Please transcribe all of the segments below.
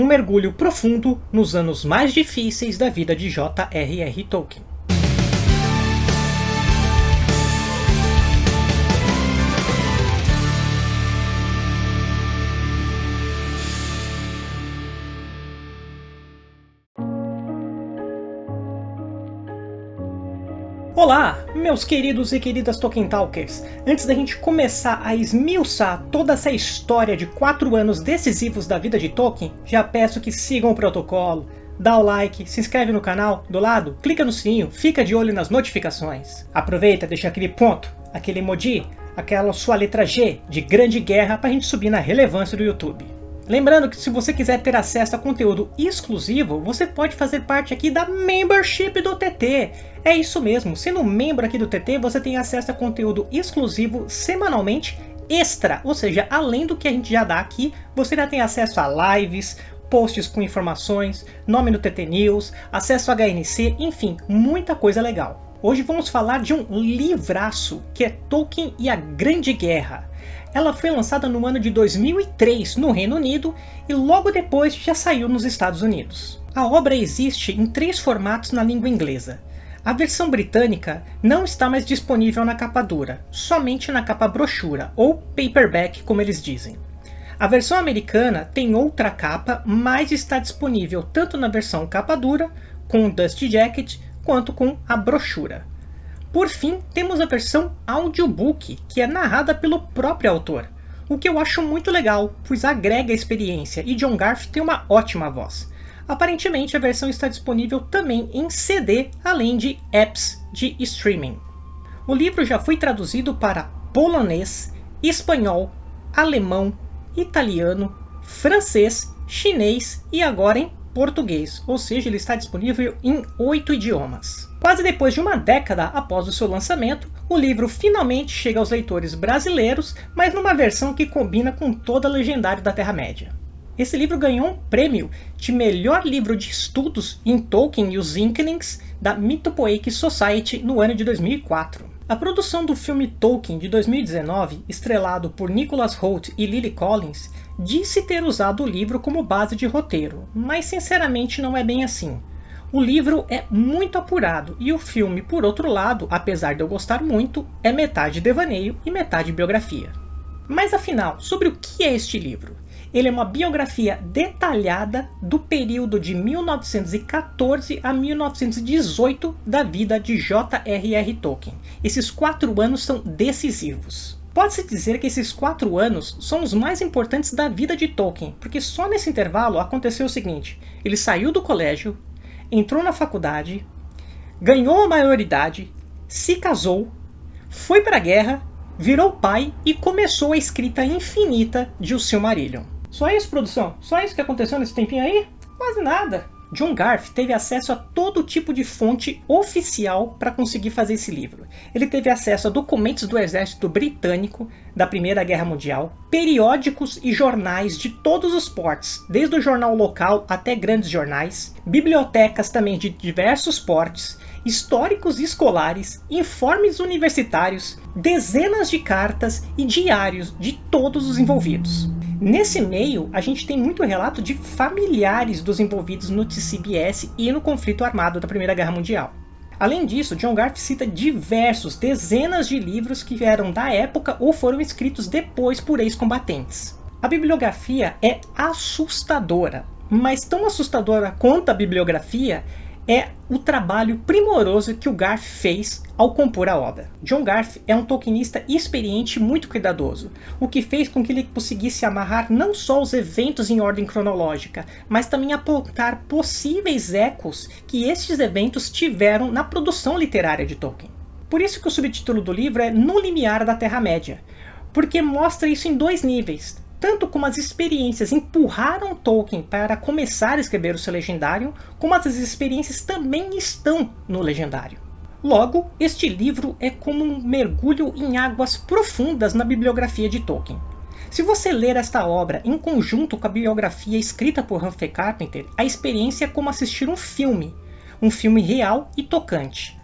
um mergulho profundo nos anos mais difíceis da vida de J.R.R. Tolkien. Olá, meus queridos e queridas Tolkien Talkers! Antes da gente começar a esmiuçar toda essa história de 4 anos decisivos da vida de Tolkien, já peço que sigam o protocolo, dá o like, se inscreve no canal, do lado, clica no sininho, fica de olho nas notificações. Aproveita, deixa aquele ponto, aquele emoji, aquela sua letra G de grande guerra pra gente subir na relevância do YouTube. Lembrando que se você quiser ter acesso a conteúdo exclusivo, você pode fazer parte aqui da Membership do TT. É isso mesmo, sendo membro aqui do TT, você tem acesso a conteúdo exclusivo semanalmente extra, ou seja, além do que a gente já dá aqui, você ainda tem acesso a lives, posts com informações, nome no TT News, acesso a HNC, enfim, muita coisa legal. Hoje vamos falar de um livraço, que é Tolkien e a Grande Guerra. Ela foi lançada no ano de 2003 no Reino Unido e logo depois já saiu nos Estados Unidos. A obra existe em três formatos na língua inglesa. A versão britânica não está mais disponível na capa dura, somente na capa brochura, ou paperback como eles dizem. A versão americana tem outra capa, mas está disponível tanto na versão capa dura, com o Dust Jacket, quanto com a brochura. Por fim, temos a versão audiobook, que é narrada pelo próprio autor, o que eu acho muito legal, pois agrega experiência e John Garth tem uma ótima voz. Aparentemente a versão está disponível também em CD, além de apps de streaming. O livro já foi traduzido para polonês, espanhol, alemão, italiano, francês, chinês e agora em português, ou seja, ele está disponível em oito idiomas. Quase depois de uma década após o seu lançamento, o livro finalmente chega aos leitores brasileiros, mas numa versão que combina com toda a legendário da Terra-média. Esse livro ganhou um prêmio de melhor livro de estudos em Tolkien e os Inklings da Mythopoeic Society no ano de 2004. A produção do filme Tolkien de 2019, estrelado por Nicholas Hoult e Lily Collins, disse ter usado o livro como base de roteiro, mas sinceramente não é bem assim. O livro é muito apurado e o filme, por outro lado, apesar de eu gostar muito, é metade devaneio e metade biografia. Mas afinal, sobre o que é este livro? Ele é uma biografia detalhada do período de 1914 a 1918 da vida de J.R.R. Tolkien. Esses quatro anos são decisivos. Pode-se dizer que esses quatro anos são os mais importantes da vida de Tolkien, porque só nesse intervalo aconteceu o seguinte, ele saiu do colégio, entrou na faculdade, ganhou a maioridade, se casou, foi para a guerra, virou pai e começou a escrita infinita de O Silmarillion. Só isso, produção? Só isso que aconteceu nesse tempinho aí? Quase nada. John Garth teve acesso a todo tipo de fonte oficial para conseguir fazer esse livro. Ele teve acesso a documentos do exército britânico da Primeira Guerra Mundial, periódicos e jornais de todos os portes, desde o jornal local até grandes jornais, bibliotecas também de diversos portes, históricos escolares, informes universitários, dezenas de cartas e diários de todos os envolvidos. Nesse meio, a gente tem muito relato de familiares dos envolvidos no TCBS e no conflito armado da Primeira Guerra Mundial. Além disso, John Garth cita diversos, dezenas de livros que eram da época ou foram escritos depois por ex-combatentes. A bibliografia é assustadora, mas tão assustadora quanto a bibliografia é o trabalho primoroso que o Garth fez ao compor a obra. John Garth é um tolkienista experiente e muito cuidadoso, o que fez com que ele conseguisse amarrar não só os eventos em ordem cronológica, mas também apontar possíveis ecos que estes eventos tiveram na produção literária de Tolkien. Por isso que o subtítulo do livro é No Limiar da Terra-média, porque mostra isso em dois níveis, tanto como as experiências empurraram Tolkien para começar a escrever o seu legendário, como as experiências também estão no legendário. Logo, este livro é como um mergulho em águas profundas na bibliografia de Tolkien. Se você ler esta obra em conjunto com a biografia escrita por Humphrey Carpenter, a experiência é como assistir um filme, um filme real e tocante.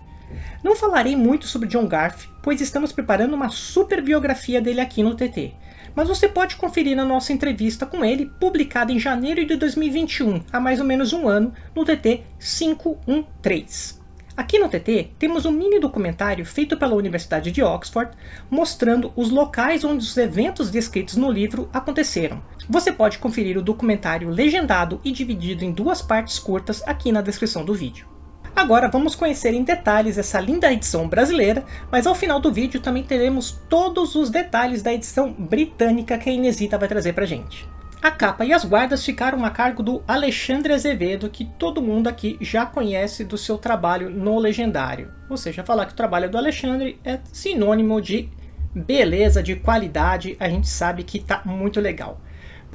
Não falarei muito sobre John Garth, pois estamos preparando uma super biografia dele aqui no TT, mas você pode conferir na nossa entrevista com ele, publicada em janeiro de 2021, há mais ou menos um ano, no TT 513. Aqui no TT temos um mini documentário feito pela Universidade de Oxford mostrando os locais onde os eventos descritos no livro aconteceram. Você pode conferir o documentário legendado e dividido em duas partes curtas aqui na descrição do vídeo. Agora vamos conhecer em detalhes essa linda edição brasileira, mas ao final do vídeo também teremos todos os detalhes da edição britânica que a Inesita vai trazer pra gente. A capa e as guardas ficaram a cargo do Alexandre Azevedo, que todo mundo aqui já conhece do seu trabalho no Legendário. Ou seja, falar que o trabalho do Alexandre é sinônimo de beleza, de qualidade, a gente sabe que tá muito legal.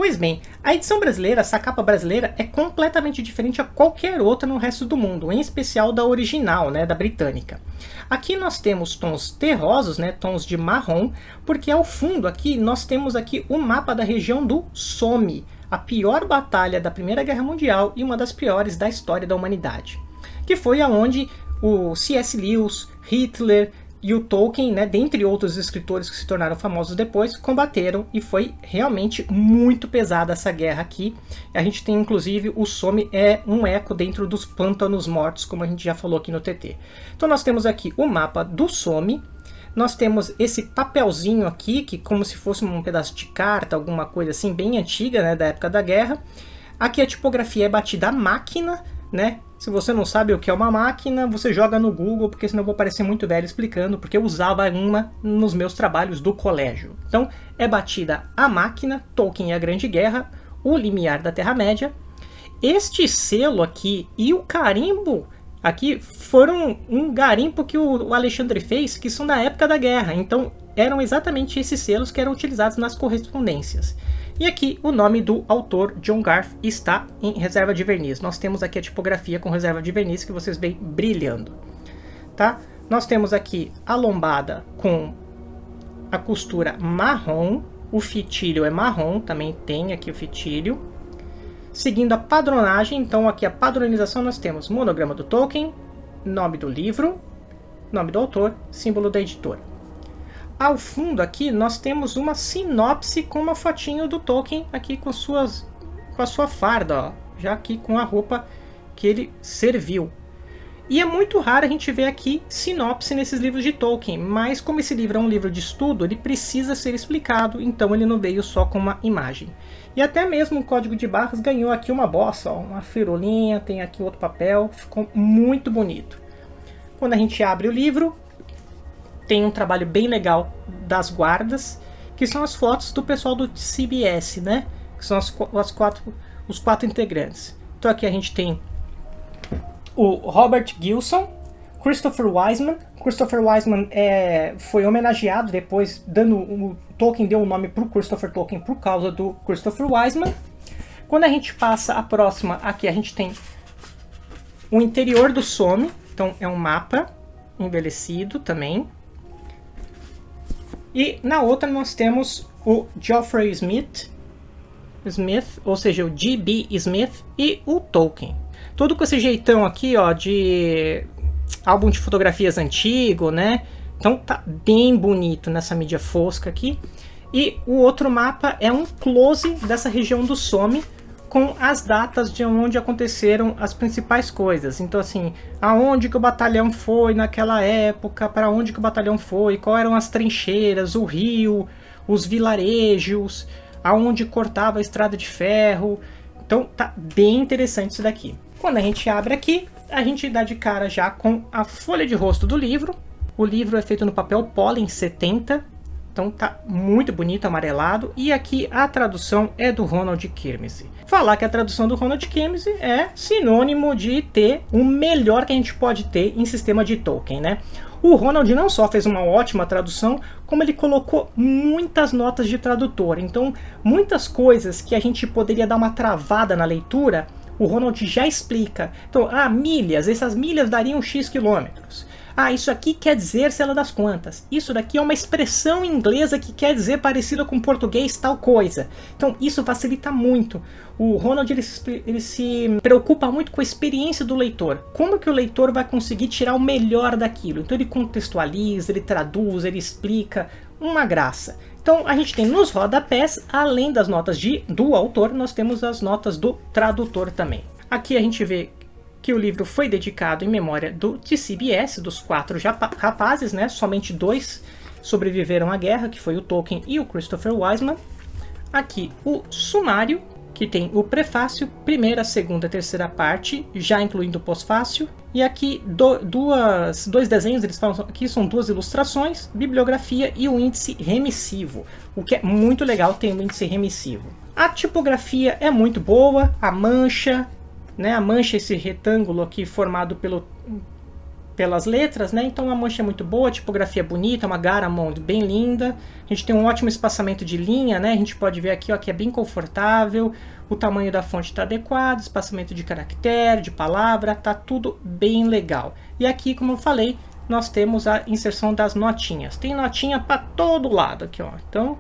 Pois bem, a edição brasileira, essa capa brasileira, é completamente diferente a qualquer outra no resto do mundo, em especial da original, né, da britânica. Aqui nós temos tons terrosos, né, tons de marrom, porque ao fundo aqui nós temos aqui o mapa da região do Somme, a pior batalha da Primeira Guerra Mundial e uma das piores da história da humanidade, que foi aonde o C.S. Lewis, Hitler, e o Tolkien, né, dentre outros escritores que se tornaram famosos depois, combateram e foi realmente muito pesada essa guerra aqui. A gente tem inclusive o Somme é um eco dentro dos pântanos mortos, como a gente já falou aqui no TT. Então nós temos aqui o mapa do Somme, nós temos esse papelzinho aqui, que como se fosse um pedaço de carta, alguma coisa assim, bem antiga, né, da época da guerra. Aqui a tipografia é batida à máquina, né? Se você não sabe o que é uma máquina, você joga no Google, porque senão eu vou parecer muito velho explicando, porque eu usava uma nos meus trabalhos do colégio. Então, é batida a máquina, Tolkien e a Grande Guerra, o limiar da Terra-média. Este selo aqui e o carimbo aqui foram um garimpo que o Alexandre fez, que são da época da guerra. Então, eram exatamente esses selos que eram utilizados nas correspondências. E aqui o nome do autor, John Garth, está em reserva de verniz. Nós temos aqui a tipografia com reserva de verniz que vocês veem brilhando. Tá? Nós temos aqui a lombada com a costura marrom, o fitilho é marrom, também tem aqui o fitilho. Seguindo a padronagem, então aqui a padronização nós temos monograma do Tolkien, nome do livro, nome do autor, símbolo da editora. Ao fundo aqui nós temos uma sinopse com uma fotinho do Tolkien aqui com, suas, com a sua farda, ó, já aqui com a roupa que ele serviu. E é muito raro a gente ver aqui sinopse nesses livros de Tolkien, mas como esse livro é um livro de estudo, ele precisa ser explicado, então ele não veio só com uma imagem. E até mesmo o código de barras ganhou aqui uma bossa, ó, uma firulinha, tem aqui outro papel, ficou muito bonito. Quando a gente abre o livro, tem um trabalho bem legal das guardas, que são as fotos do pessoal do CBS, né? Que são as, as quatro, os quatro integrantes. Então aqui a gente tem o Robert Gilson, Christopher Wiseman. Christopher Wiseman é, foi homenageado depois, dando o Tolkien deu o nome para o Christopher Tolkien por causa do Christopher Wiseman. Quando a gente passa a próxima, aqui a gente tem o interior do Somme, então é um mapa envelhecido também. E na outra nós temos o Geoffrey Smith, Smith, ou seja, o G.B. Smith e o Tolkien. Tudo com esse jeitão aqui, ó, de álbum de fotografias antigo, né? Então tá bem bonito nessa mídia fosca aqui. E o outro mapa é um close dessa região do Somme, com as datas de onde aconteceram as principais coisas. Então assim, aonde que o batalhão foi naquela época, para onde que o batalhão foi, qual eram as trincheiras, o rio, os vilarejos, aonde cortava a estrada de ferro. Então tá bem interessante isso daqui. Quando a gente abre aqui, a gente dá de cara já com a folha de rosto do livro. O livro é feito no papel Pollen 70, então tá muito bonito, amarelado. E aqui a tradução é do Ronald Kirmese. Falar que a tradução do Ronald Kirmese é sinônimo de ter o melhor que a gente pode ter em sistema de Tolkien, né? O Ronald não só fez uma ótima tradução, como ele colocou muitas notas de tradutor. Então, muitas coisas que a gente poderia dar uma travada na leitura, o Ronald já explica. Então, ah, milhas, essas milhas dariam X quilômetros. Ah, isso aqui quer dizer lá das quantas. Isso daqui é uma expressão inglesa que quer dizer parecida com português tal coisa. Então isso facilita muito. O Ronald ele se, ele se preocupa muito com a experiência do leitor. Como que o leitor vai conseguir tirar o melhor daquilo? Então ele contextualiza, ele traduz, ele explica. Uma graça. Então a gente tem nos rodapés, além das notas de, do autor, nós temos as notas do tradutor também. Aqui a gente vê que o livro foi dedicado em memória do TCBS, dos quatro rapazes, né? Somente dois sobreviveram à guerra, que foi o Tolkien e o Christopher Wiseman. Aqui o sumário, que tem o prefácio, primeira, segunda terceira parte, já incluindo o pós-fácil. E aqui do, duas, dois desenhos, eles falam aqui são duas ilustrações, bibliografia e o índice remissivo, o que é muito legal ter um índice remissivo. A tipografia é muito boa, a mancha, né, a mancha esse retângulo aqui formado pelo pelas letras, né? Então a mancha é muito boa, a tipografia é bonita, uma Garamond bem linda. A gente tem um ótimo espaçamento de linha, né? A gente pode ver aqui ó, que é bem confortável, o tamanho da fonte está adequado, espaçamento de caractere, de palavra, tá tudo bem legal. E aqui, como eu falei, nós temos a inserção das notinhas. Tem notinha para todo lado aqui, ó. Então,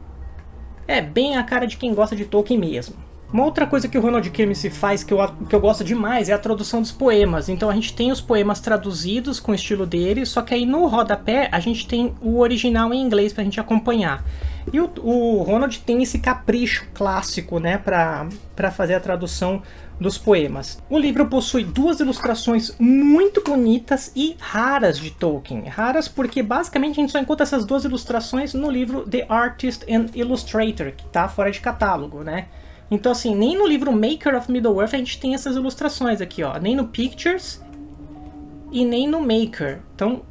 é bem a cara de quem gosta de Tolkien mesmo. Uma outra coisa que o Ronald Kirmes faz que eu, que eu gosto demais é a tradução dos poemas. Então a gente tem os poemas traduzidos com o estilo dele, só que aí no rodapé a gente tem o original em inglês pra gente acompanhar. E o, o Ronald tem esse capricho clássico, né, pra fazer a tradução dos poemas. O livro possui duas ilustrações muito bonitas e raras de Tolkien. Raras porque basicamente a gente só encontra essas duas ilustrações no livro The Artist and Illustrator, que tá fora de catálogo, né? Então assim, nem no livro Maker of Middle-earth a gente tem essas ilustrações aqui, ó. Nem no Pictures e nem no Maker. Então,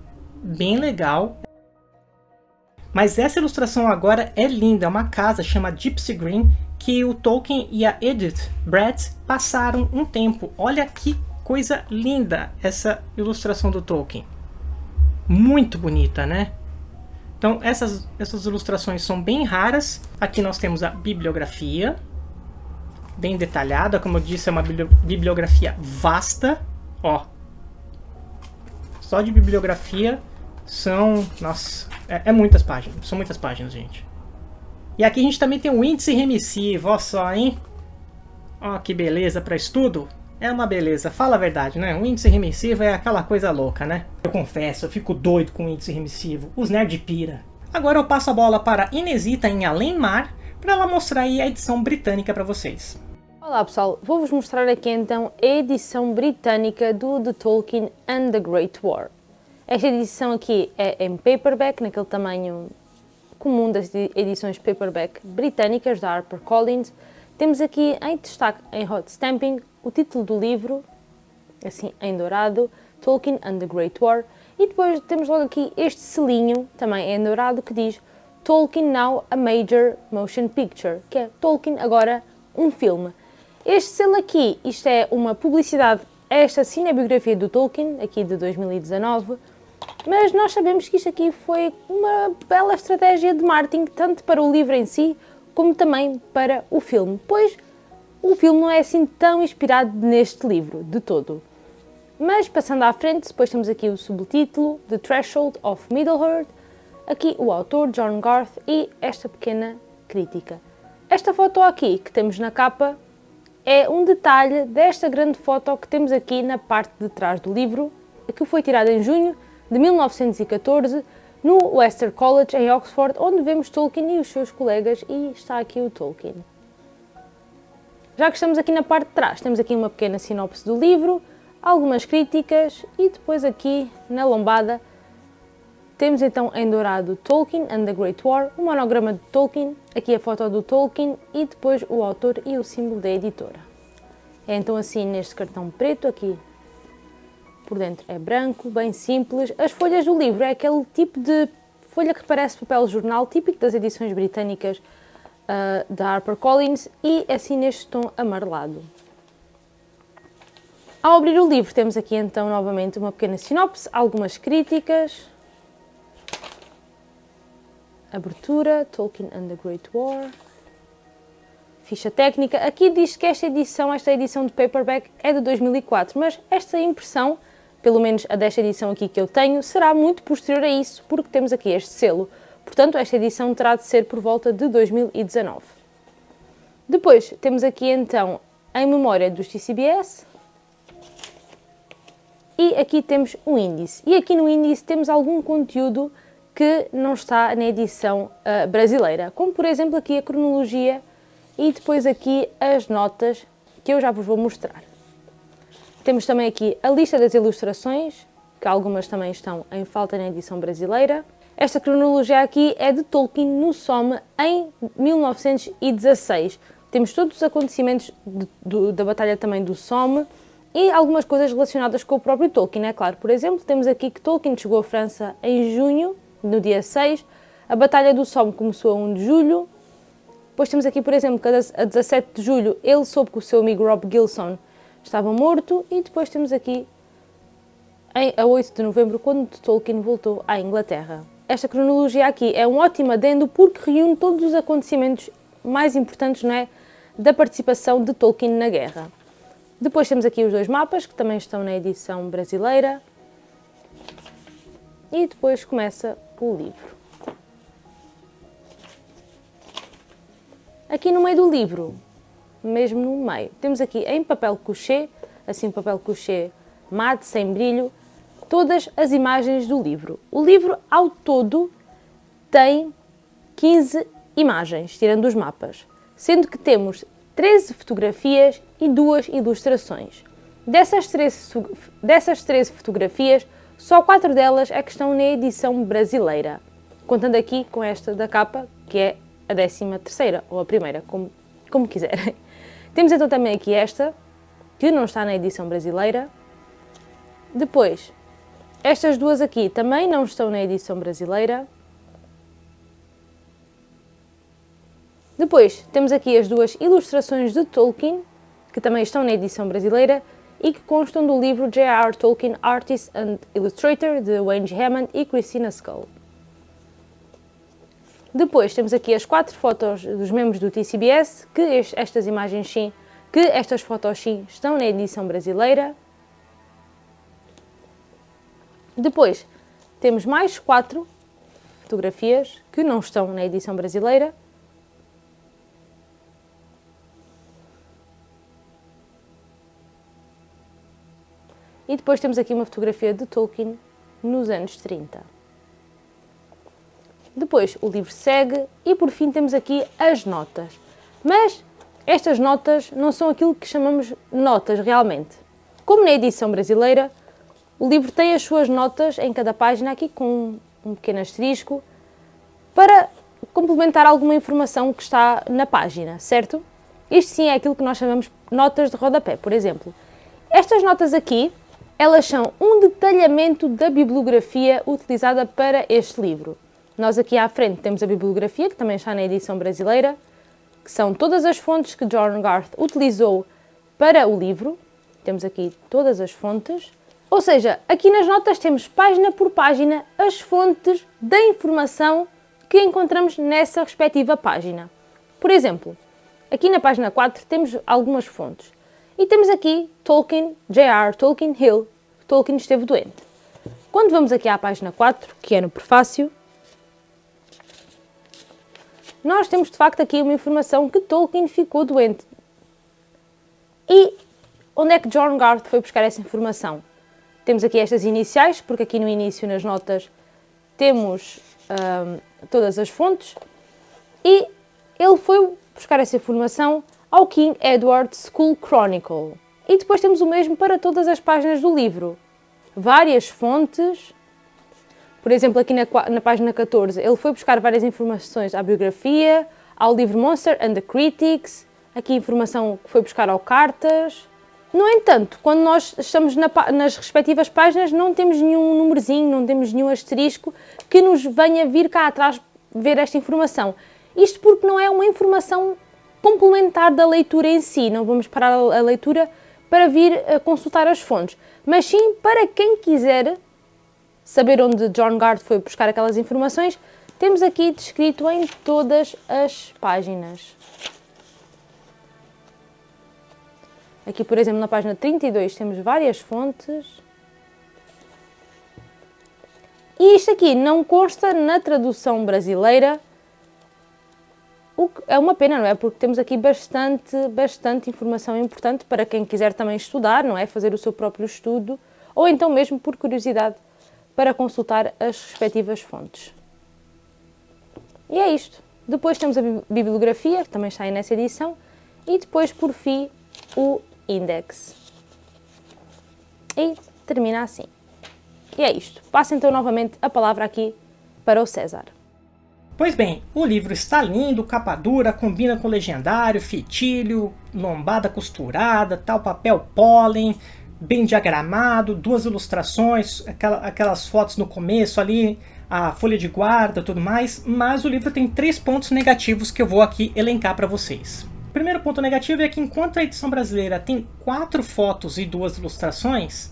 bem legal. Mas essa ilustração agora é linda, é uma casa, chama Gypsy Green, que o Tolkien e a Edith Brett passaram um tempo. Olha que coisa linda essa ilustração do Tolkien. Muito bonita, né? Então essas, essas ilustrações são bem raras. Aqui nós temos a bibliografia, bem detalhada, como eu disse, é uma bibliografia vasta, ó. Só de bibliografia são, nossa, é, é, muitas páginas, são muitas páginas, gente. E aqui a gente também tem o índice remissivo, ó só, hein? Ó que beleza para estudo. É uma beleza, fala a verdade, né? O índice remissivo é aquela coisa louca, né? Eu confesso, eu fico doido com o índice remissivo. Os nerd pira. Agora eu passo a bola para Inesita em Além Mar, para ela mostrar aí a edição britânica para vocês. Olá pessoal, vou-vos mostrar aqui então a edição britânica do The Tolkien and the Great War. Esta edição aqui é em paperback, naquele tamanho comum das edições paperback britânicas da HarperCollins. Temos aqui em destaque em hot stamping o título do livro, assim em dourado, Tolkien and the Great War. E depois temos logo aqui este selinho, também em dourado, que diz Tolkien Now a Major Motion Picture, que é Tolkien agora um filme. Este selo aqui, isto é uma publicidade a esta cinebiografia do Tolkien, aqui de 2019, mas nós sabemos que isto aqui foi uma bela estratégia de marketing, tanto para o livro em si, como também para o filme, pois o filme não é assim tão inspirado neste livro, de todo. Mas passando à frente, depois temos aqui o subtítulo The Threshold of Middle-earth, aqui o autor John Garth e esta pequena crítica. Esta foto aqui que temos na capa é um detalhe desta grande foto que temos aqui na parte de trás do livro, que foi tirada em junho de 1914 no Western College em Oxford, onde vemos Tolkien e os seus colegas e está aqui o Tolkien. Já que estamos aqui na parte de trás, temos aqui uma pequena sinopse do livro, algumas críticas e depois aqui na lombada temos então em dourado Tolkien and the Great War, o monograma de Tolkien, aqui a foto do Tolkien e depois o autor e o símbolo da editora. É então assim neste cartão preto, aqui por dentro é branco, bem simples. As folhas do livro é aquele tipo de folha que parece papel jornal, típico das edições britânicas uh, da HarperCollins e assim neste tom amarelado. Ao abrir o livro temos aqui então novamente uma pequena sinopse, algumas críticas, Abertura, Tolkien and the Great War. Ficha técnica. Aqui diz que esta edição, esta edição de paperback é de 2004, mas esta impressão, pelo menos a desta edição aqui que eu tenho, será muito posterior a isso, porque temos aqui este selo. Portanto, esta edição terá de ser por volta de 2019. Depois, temos aqui então, em memória dos TCBS, e aqui temos o índice. E aqui no índice temos algum conteúdo que não está na edição uh, brasileira, como por exemplo aqui a cronologia e depois aqui as notas que eu já vos vou mostrar. Temos também aqui a lista das ilustrações, que algumas também estão em falta na edição brasileira. Esta cronologia aqui é de Tolkien no Somme em 1916. Temos todos os acontecimentos de, da Batalha também do Somme e algumas coisas relacionadas com o próprio Tolkien, é claro. Por exemplo, temos aqui que Tolkien chegou à França em junho, no dia 6, a Batalha do Somme começou a 1 de julho, depois temos aqui, por exemplo, que a 17 de julho ele soube que o seu amigo Rob Gilson estava morto e depois temos aqui a 8 de novembro, quando Tolkien voltou à Inglaterra. Esta cronologia aqui é um ótimo adendo porque reúne todos os acontecimentos mais importantes não é, da participação de Tolkien na guerra. Depois temos aqui os dois mapas, que também estão na edição brasileira. E depois começa o livro. Aqui no meio do livro, mesmo no meio, temos aqui em papel couché, assim papel couché mate, sem brilho, todas as imagens do livro. O livro, ao todo, tem 15 imagens, tirando os mapas, sendo que temos 13 fotografias e duas ilustrações. Dessas 13, dessas 13 fotografias, só 4 delas é que estão na edição brasileira, contando aqui com esta da capa, que é a 13 terceira, ou a primeira, como, como quiserem. Temos então também aqui esta, que não está na edição brasileira. Depois, estas duas aqui também não estão na edição brasileira. Depois, temos aqui as duas ilustrações de Tolkien, que também estão na edição brasileira e que constam do livro J.R. Tolkien Artist and Illustrator, de Wayne Hammond e Christina Skull. Depois temos aqui as quatro fotos dos membros do TCBS, que estas imagens sim, que estas fotos sim estão na edição brasileira. Depois temos mais quatro fotografias que não estão na edição brasileira. E depois temos aqui uma fotografia de Tolkien nos anos 30. Depois o livro segue e por fim temos aqui as notas. Mas estas notas não são aquilo que chamamos notas realmente. Como na edição brasileira, o livro tem as suas notas em cada página aqui com um pequeno asterisco para complementar alguma informação que está na página, certo? Isto sim é aquilo que nós chamamos notas de rodapé, por exemplo. Estas notas aqui, elas são um detalhamento da bibliografia utilizada para este livro. Nós aqui à frente temos a bibliografia, que também está na edição brasileira, que são todas as fontes que John Garth utilizou para o livro. Temos aqui todas as fontes. Ou seja, aqui nas notas temos página por página as fontes da informação que encontramos nessa respectiva página. Por exemplo, aqui na página 4 temos algumas fontes. E temos aqui Tolkien, J.R. Tolkien Hill, Tolkien esteve doente. Quando vamos aqui à página 4, que é no prefácio, nós temos de facto aqui uma informação que Tolkien ficou doente. E onde é que John Garth foi buscar essa informação? Temos aqui estas iniciais, porque aqui no início, nas notas, temos hum, todas as fontes. E ele foi buscar essa informação ao King Edward School Chronicle. E depois temos o mesmo para todas as páginas do livro. Várias fontes por exemplo, aqui na, na página 14, ele foi buscar várias informações à biografia, ao livro Monster and the Critics, aqui informação que foi buscar ao cartas. No entanto, quando nós estamos na, nas respectivas páginas, não temos nenhum númerozinho, não temos nenhum asterisco que nos venha vir cá atrás ver esta informação. Isto porque não é uma informação complementar da leitura em si, não vamos parar a leitura para vir consultar as fontes, mas sim para quem quiser saber onde John Gard foi buscar aquelas informações, temos aqui descrito em todas as páginas. Aqui, por exemplo, na página 32 temos várias fontes. E isto aqui não consta na tradução brasileira, que é uma pena, não é? Porque temos aqui bastante, bastante informação importante para quem quiser também estudar, não é? Fazer o seu próprio estudo, ou então mesmo por curiosidade para consultar as respectivas fontes. E é isto. Depois temos a bibliografia, que também está aí nessa edição, e depois, por fim, o index. E termina assim. E é isto. Passo então novamente a palavra aqui para o César. Pois bem, o livro está lindo, capa dura, combina com legendário, fitilho, lombada costurada, tal papel pólen, bem diagramado, duas ilustrações, aquela, aquelas fotos no começo ali, a folha de guarda tudo mais, mas o livro tem três pontos negativos que eu vou aqui elencar para vocês. O primeiro ponto negativo é que enquanto a edição brasileira tem quatro fotos e duas ilustrações,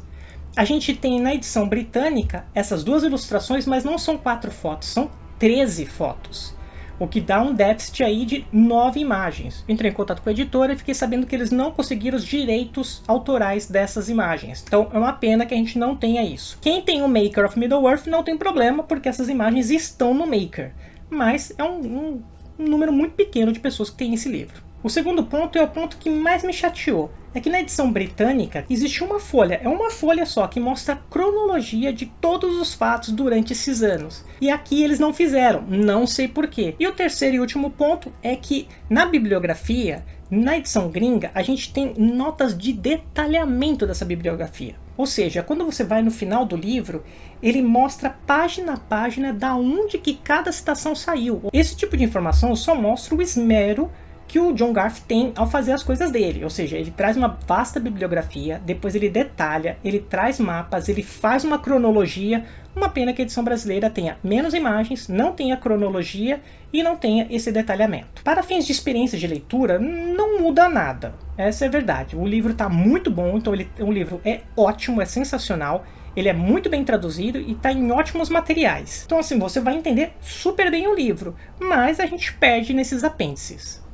a gente tem na edição britânica essas duas ilustrações, mas não são quatro fotos, são 13 fotos, o que dá um déficit aí de 9 imagens. Entrei em contato com a editora e fiquei sabendo que eles não conseguiram os direitos autorais dessas imagens. Então é uma pena que a gente não tenha isso. Quem tem o Maker of Middle-earth não tem problema, porque essas imagens estão no Maker. Mas é um, um, um número muito pequeno de pessoas que têm esse livro. O segundo ponto é o ponto que mais me chateou. É que na edição britânica existe uma folha, é uma folha só, que mostra a cronologia de todos os fatos durante esses anos. E aqui eles não fizeram, não sei porquê. E o terceiro e último ponto é que na bibliografia, na edição gringa, a gente tem notas de detalhamento dessa bibliografia. Ou seja, quando você vai no final do livro, ele mostra página a página da onde que cada citação saiu. Esse tipo de informação só mostra o esmero que o John Garth tem ao fazer as coisas dele, ou seja, ele traz uma vasta bibliografia, depois ele detalha, ele traz mapas, ele faz uma cronologia, uma pena que a edição brasileira tenha menos imagens, não tenha cronologia e não tenha esse detalhamento. Para fins de experiência de leitura, não muda nada, essa é a verdade. O livro está muito bom, então ele, o livro é ótimo, é sensacional, ele é muito bem traduzido e está em ótimos materiais. Então assim, você vai entender super bem o livro, mas a gente perde nesses apêndices.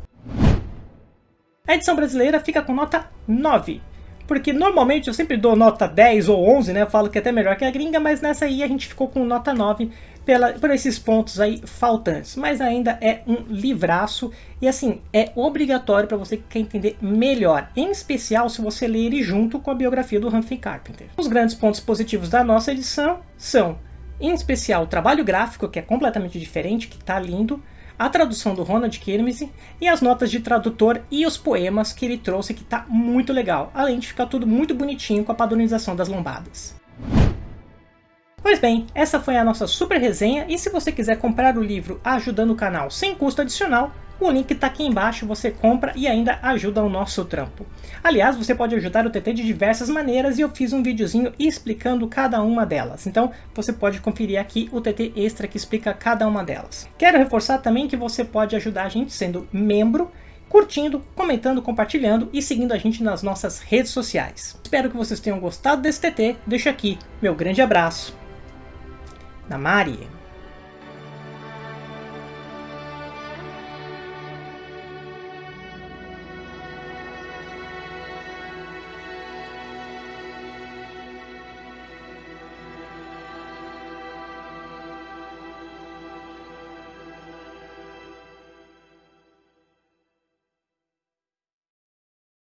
A edição brasileira fica com nota 9, porque normalmente eu sempre dou nota 10 ou 11, né? Eu falo que é até melhor que a gringa, mas nessa aí a gente ficou com nota 9 pela, por esses pontos aí faltantes. Mas ainda é um livraço e assim, é obrigatório para você que quer entender melhor, em especial se você ler ele junto com a biografia do Humphrey Carpenter. Os grandes pontos positivos da nossa edição são, em especial, o trabalho gráfico, que é completamente diferente, que está lindo, a tradução do Ronald Kirmese e as notas de tradutor e os poemas que ele trouxe que tá muito legal, além de ficar tudo muito bonitinho com a padronização das lombadas. Pois bem, essa foi a nossa super resenha e se você quiser comprar o livro ajudando o canal sem custo adicional, o link está aqui embaixo, você compra e ainda ajuda o nosso trampo. Aliás, você pode ajudar o TT de diversas maneiras e eu fiz um videozinho explicando cada uma delas. Então você pode conferir aqui o TT extra que explica cada uma delas. Quero reforçar também que você pode ajudar a gente sendo membro, curtindo, comentando, compartilhando e seguindo a gente nas nossas redes sociais. Espero que vocês tenham gostado desse TT. Deixo aqui meu grande abraço. Namari!